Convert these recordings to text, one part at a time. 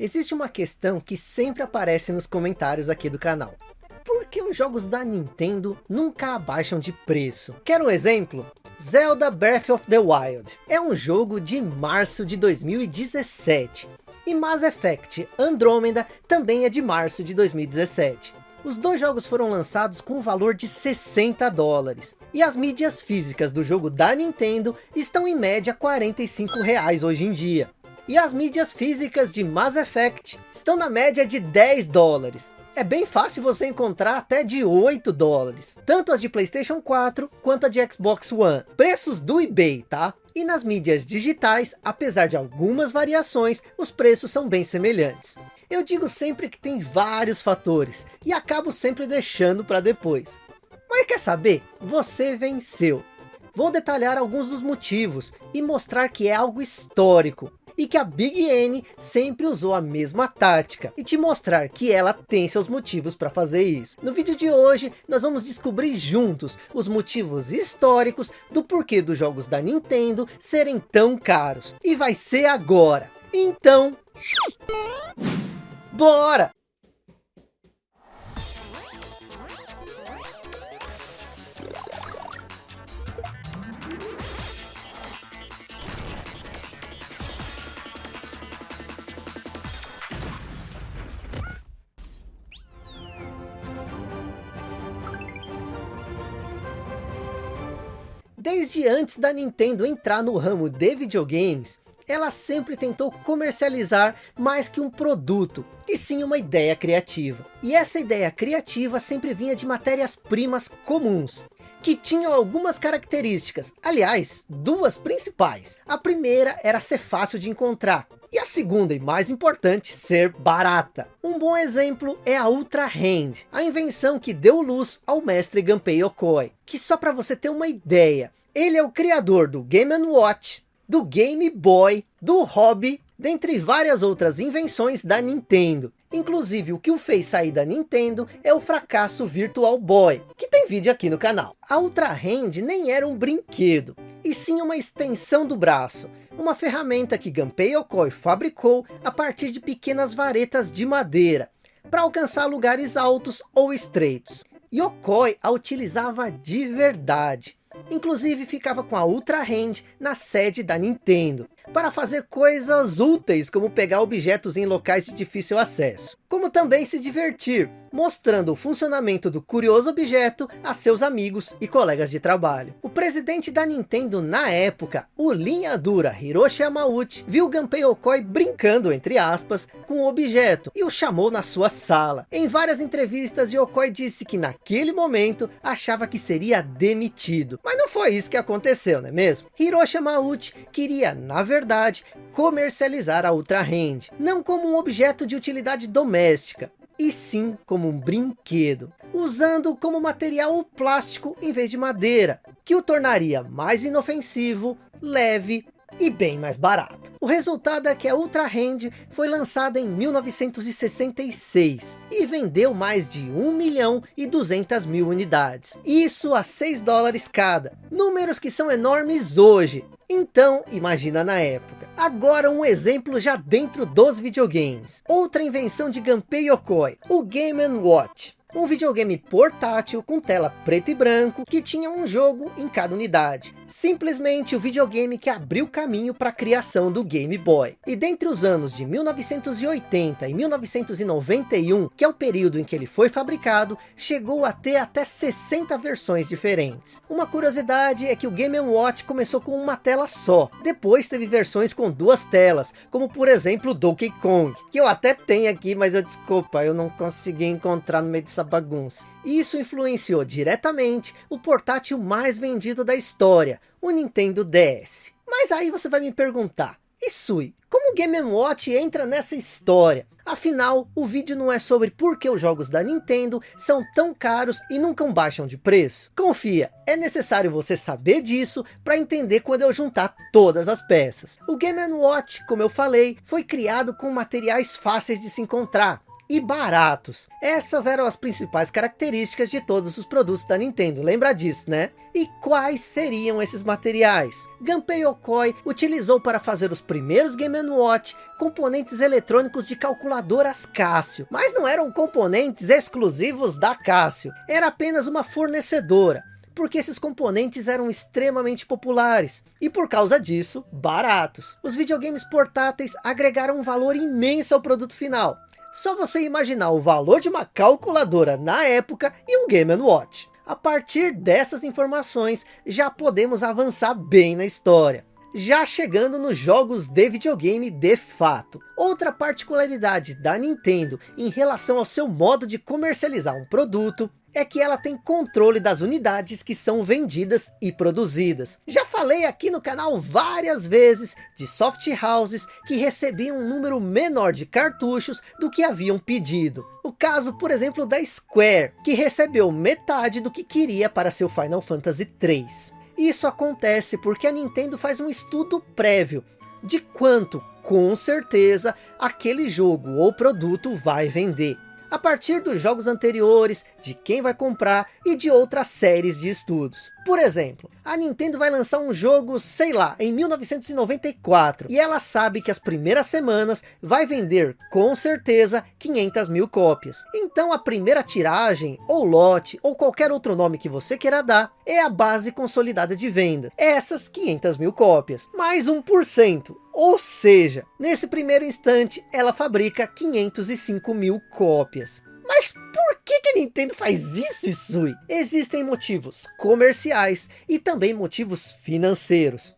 Existe uma questão que sempre aparece nos comentários aqui do canal. Por que os jogos da Nintendo nunca abaixam de preço? Quer um exemplo? Zelda Breath of the Wild é um jogo de março de 2017. E Mass Effect Andromeda também é de março de 2017. Os dois jogos foram lançados com um valor de 60 dólares. E as mídias físicas do jogo da Nintendo estão em média 45 reais hoje em dia. E as mídias físicas de Mass Effect estão na média de 10 dólares. É bem fácil você encontrar até de 8 dólares. Tanto as de Playstation 4 quanto a de Xbox One. Preços do eBay, tá? E nas mídias digitais, apesar de algumas variações, os preços são bem semelhantes. Eu digo sempre que tem vários fatores e acabo sempre deixando para depois. Mas quer saber? Você venceu. Vou detalhar alguns dos motivos e mostrar que é algo histórico e que a Big N sempre usou a mesma tática e te mostrar que ela tem seus motivos para fazer isso. No vídeo de hoje nós vamos descobrir juntos os motivos históricos do porquê dos jogos da Nintendo serem tão caros. E vai ser agora. Então... Bora! Desde antes da Nintendo entrar no ramo de videogames, ela sempre tentou comercializar mais que um produto, e sim uma ideia criativa. E essa ideia criativa sempre vinha de matérias-primas comuns, que tinham algumas características, aliás, duas principais. A primeira era ser fácil de encontrar, e a segunda e mais importante, ser barata. Um bom exemplo é a Ultra Hand, a invenção que deu luz ao mestre Gunpei Yokoi, que só para você ter uma ideia, ele é o criador do Game Watch, do Game Boy, do Hobby, dentre várias outras invenções da Nintendo. Inclusive, o que o fez sair da Nintendo é o fracasso Virtual Boy, que tem vídeo aqui no canal. A Ultra Hand nem era um brinquedo, e sim uma extensão do braço, uma ferramenta que Gunpei Yokoi fabricou a partir de pequenas varetas de madeira, para alcançar lugares altos ou estreitos. Yokoi a utilizava de verdade, Inclusive ficava com a Ultra Hand na sede da Nintendo, para fazer coisas úteis como pegar objetos em locais de difícil acesso. Como também se divertir, mostrando o funcionamento do curioso objeto a seus amigos e colegas de trabalho. O presidente da Nintendo na época, o linha dura Hiroshi Yamauchi, viu Gunpei Yokoi brincando, entre aspas, com o objeto e o chamou na sua sala. Em várias entrevistas, Yokoi disse que naquele momento achava que seria demitido. Mas não foi isso que aconteceu, não é mesmo? Hiroshi Yamauchi queria, na verdade, comercializar a Ultra Hand, não como um objeto de utilidade doméstica, e sim como um brinquedo, usando como material o plástico em vez de madeira, que o tornaria mais inofensivo, leve e bem mais barato. O resultado é que a Ultra Hand foi lançada em 1966 e vendeu mais de 1 milhão e 200 mil unidades. Isso a 6 dólares cada, números que são enormes hoje, então imagina na época. Agora um exemplo já dentro dos videogames. Outra invenção de Gunpei Yokoi, o Game Watch um videogame portátil com tela preto e branco que tinha um jogo em cada unidade. Simplesmente o videogame que abriu caminho para a criação do Game Boy. E dentre os anos de 1980 e 1991, que é o período em que ele foi fabricado, chegou a ter até 60 versões diferentes. Uma curiosidade é que o Game Watch começou com uma tela só. Depois teve versões com duas telas, como por exemplo Donkey Kong, que eu até tenho aqui, mas eu desculpa, eu não consegui encontrar no meio de essa bagunça. Isso influenciou diretamente o portátil mais vendido da história, o Nintendo DS. Mas aí você vai me perguntar, e Sui, como o Game Watch entra nessa história? Afinal, o vídeo não é sobre por que os jogos da Nintendo são tão caros e nunca baixam de preço. Confia, é necessário você saber disso para entender quando eu juntar todas as peças. O Game Watch, como eu falei, foi criado com materiais fáceis de se encontrar, e baratos. Essas eram as principais características de todos os produtos da Nintendo, lembra disso, né? E quais seriam esses materiais? Gunpei Yokoi utilizou para fazer os primeiros Game Watch componentes eletrônicos de calculadoras Cássio, mas não eram componentes exclusivos da Cássio, era apenas uma fornecedora porque esses componentes eram extremamente populares e por causa disso, baratos. Os videogames portáteis agregaram um valor imenso ao produto final. Só você imaginar o valor de uma calculadora na época e um Game Watch. A partir dessas informações, já podemos avançar bem na história. Já chegando nos jogos de videogame de fato. Outra particularidade da Nintendo em relação ao seu modo de comercializar um produto é que ela tem controle das unidades que são vendidas e produzidas. Já falei aqui no canal várias vezes de soft houses que recebiam um número menor de cartuchos do que haviam pedido. O caso, por exemplo, da Square, que recebeu metade do que queria para seu Final Fantasy 3. Isso acontece porque a Nintendo faz um estudo prévio de quanto, com certeza, aquele jogo ou produto vai vender a partir dos jogos anteriores, de quem vai comprar e de outras séries de estudos. Por exemplo, a Nintendo vai lançar um jogo, sei lá, em 1994, e ela sabe que as primeiras semanas vai vender, com certeza, 500 mil cópias. Então a primeira tiragem, ou lote, ou qualquer outro nome que você queira dar, é a base consolidada de venda. Essas 500 mil cópias, mais 1%. Ou seja, nesse primeiro instante, ela fabrica 505 mil cópias. Mas por que, que a Nintendo faz isso, Isui? Existem motivos comerciais e também motivos financeiros.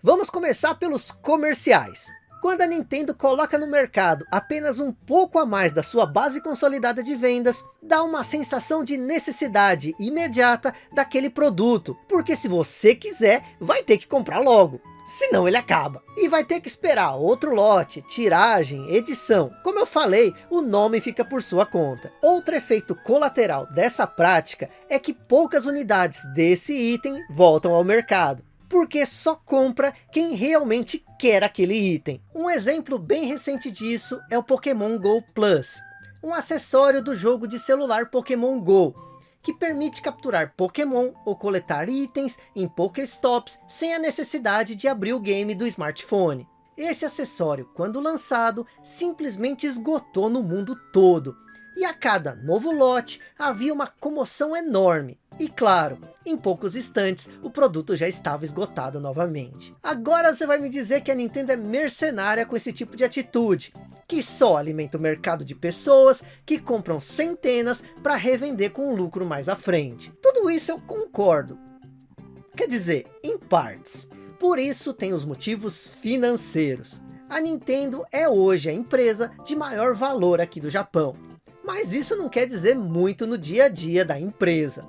Vamos começar pelos comerciais. Quando a Nintendo coloca no mercado apenas um pouco a mais da sua base consolidada de vendas, dá uma sensação de necessidade imediata daquele produto, porque se você quiser, vai ter que comprar logo senão ele acaba. E vai ter que esperar outro lote, tiragem, edição. Como eu falei, o nome fica por sua conta. Outro efeito colateral dessa prática é que poucas unidades desse item voltam ao mercado. Porque só compra quem realmente quer aquele item. Um exemplo bem recente disso é o Pokémon GO Plus. Um acessório do jogo de celular Pokémon GO que permite capturar Pokémon ou coletar itens em Pokéstops sem a necessidade de abrir o game do smartphone. Esse acessório, quando lançado, simplesmente esgotou no mundo todo. E a cada novo lote havia uma comoção enorme. E claro, em poucos instantes o produto já estava esgotado novamente. Agora você vai me dizer que a Nintendo é mercenária com esse tipo de atitude que só alimenta o mercado de pessoas que compram centenas para revender com lucro mais à frente. Tudo isso eu concordo. Quer dizer, em partes. Por isso tem os motivos financeiros. A Nintendo é hoje a empresa de maior valor aqui do Japão. Mas isso não quer dizer muito no dia a dia da empresa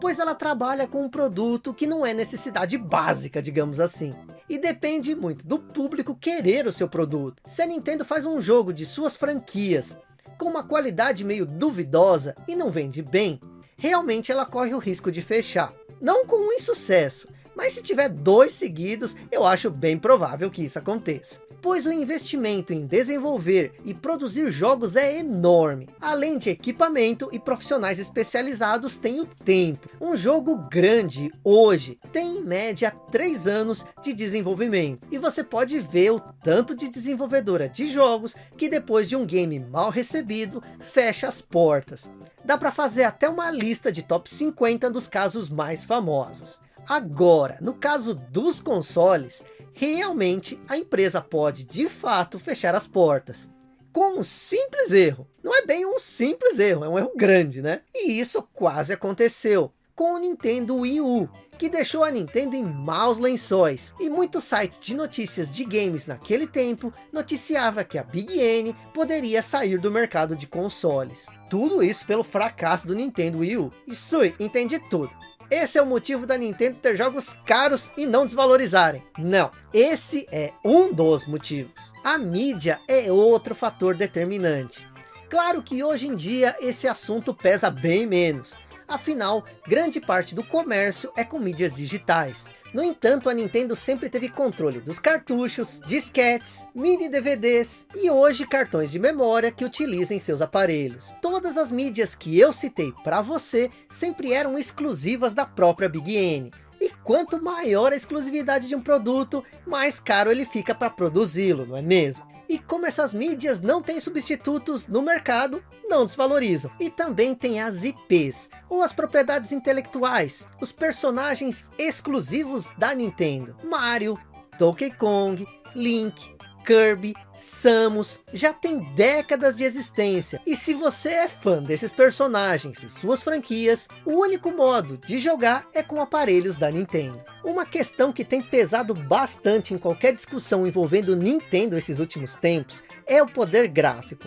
pois ela trabalha com um produto que não é necessidade básica, digamos assim. E depende muito do público querer o seu produto. Se a Nintendo faz um jogo de suas franquias, com uma qualidade meio duvidosa e não vende bem, realmente ela corre o risco de fechar. Não com um insucesso, mas se tiver dois seguidos, eu acho bem provável que isso aconteça pois o investimento em desenvolver e produzir jogos é enorme. Além de equipamento e profissionais especializados tem o tempo. Um jogo grande hoje tem em média 3 anos de desenvolvimento. E você pode ver o tanto de desenvolvedora de jogos que depois de um game mal recebido, fecha as portas. Dá para fazer até uma lista de top 50 dos casos mais famosos. Agora, no caso dos consoles, realmente a empresa pode de fato fechar as portas. Com um simples erro. Não é bem um simples erro, é um erro grande, né? E isso quase aconteceu com o Nintendo Wii U, que deixou a Nintendo em maus lençóis. E muitos sites de notícias de games naquele tempo noticiava que a Big N poderia sair do mercado de consoles. Tudo isso pelo fracasso do Nintendo Wii U. E Sui, entende tudo. Esse é o motivo da Nintendo ter jogos caros e não desvalorizarem. Não, esse é um dos motivos. A mídia é outro fator determinante. Claro que hoje em dia esse assunto pesa bem menos. Afinal, grande parte do comércio é com mídias digitais. No entanto, a Nintendo sempre teve controle dos cartuchos, disquetes, mini DVDs e hoje cartões de memória que utilizem seus aparelhos. Todas as mídias que eu citei para você sempre eram exclusivas da própria Big N. E quanto maior a exclusividade de um produto, mais caro ele fica para produzi-lo, não é mesmo? E como essas mídias não têm substitutos no mercado, não desvalorizam. E também tem as IPs, ou as propriedades intelectuais, os personagens exclusivos da Nintendo. Mario, Donkey Kong, Link, Kirby, Samus, já tem décadas de existência. E se você é fã desses personagens e suas franquias, o único modo de jogar é com aparelhos da Nintendo. Uma questão que tem pesado bastante em qualquer discussão envolvendo Nintendo esses últimos tempos, é o poder gráfico.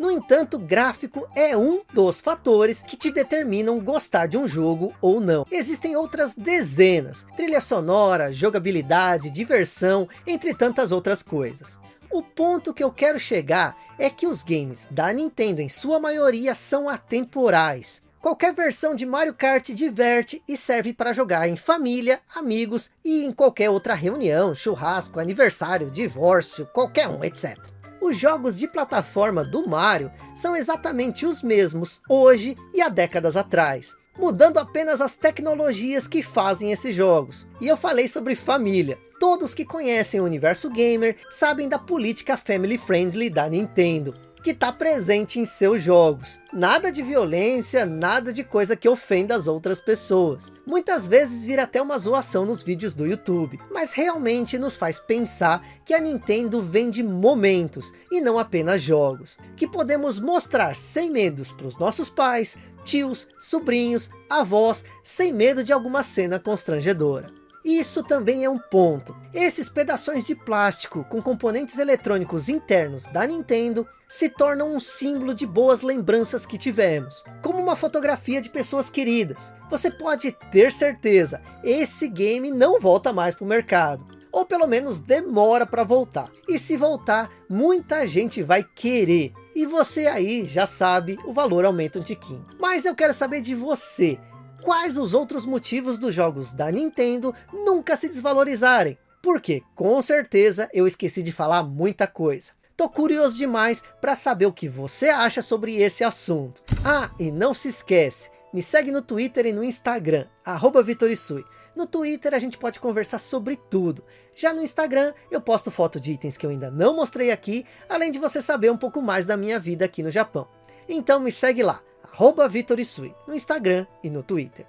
No entanto, gráfico é um dos fatores que te determinam gostar de um jogo ou não. Existem outras dezenas, trilha sonora, jogabilidade, diversão, entre tantas outras coisas. O ponto que eu quero chegar é que os games da Nintendo em sua maioria são atemporais. Qualquer versão de Mario Kart diverte e serve para jogar em família, amigos e em qualquer outra reunião, churrasco, aniversário, divórcio, qualquer um, etc. Os jogos de plataforma do Mario são exatamente os mesmos hoje e há décadas atrás, mudando apenas as tecnologias que fazem esses jogos. E eu falei sobre família. Todos que conhecem o universo gamer sabem da política family friendly da Nintendo que está presente em seus jogos. Nada de violência, nada de coisa que ofenda as outras pessoas. Muitas vezes vira até uma zoação nos vídeos do YouTube, mas realmente nos faz pensar que a Nintendo vende momentos e não apenas jogos, que podemos mostrar sem medos para os nossos pais, tios, sobrinhos, avós, sem medo de alguma cena constrangedora. Isso também é um ponto. Esses pedaços de plástico com componentes eletrônicos internos da Nintendo se tornam um símbolo de boas lembranças que tivemos. Como uma fotografia de pessoas queridas. Você pode ter certeza, esse game não volta mais para o mercado. Ou pelo menos demora para voltar. E se voltar, muita gente vai querer. E você aí já sabe, o valor aumenta um tiquinho. Mas eu quero saber de você quais os outros motivos dos jogos da Nintendo nunca se desvalorizarem. Porque, com certeza, eu esqueci de falar muita coisa. Tô curioso demais para saber o que você acha sobre esse assunto. Ah, e não se esquece, me segue no Twitter e no Instagram, arroba Vitorisui. No Twitter a gente pode conversar sobre tudo. Já no Instagram eu posto foto de itens que eu ainda não mostrei aqui, além de você saber um pouco mais da minha vida aqui no Japão. Então me segue lá, arroba Vitor Isui, no Instagram e no Twitter.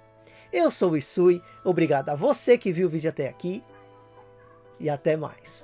Eu sou o Isui, obrigado a você que viu o vídeo até aqui e até mais.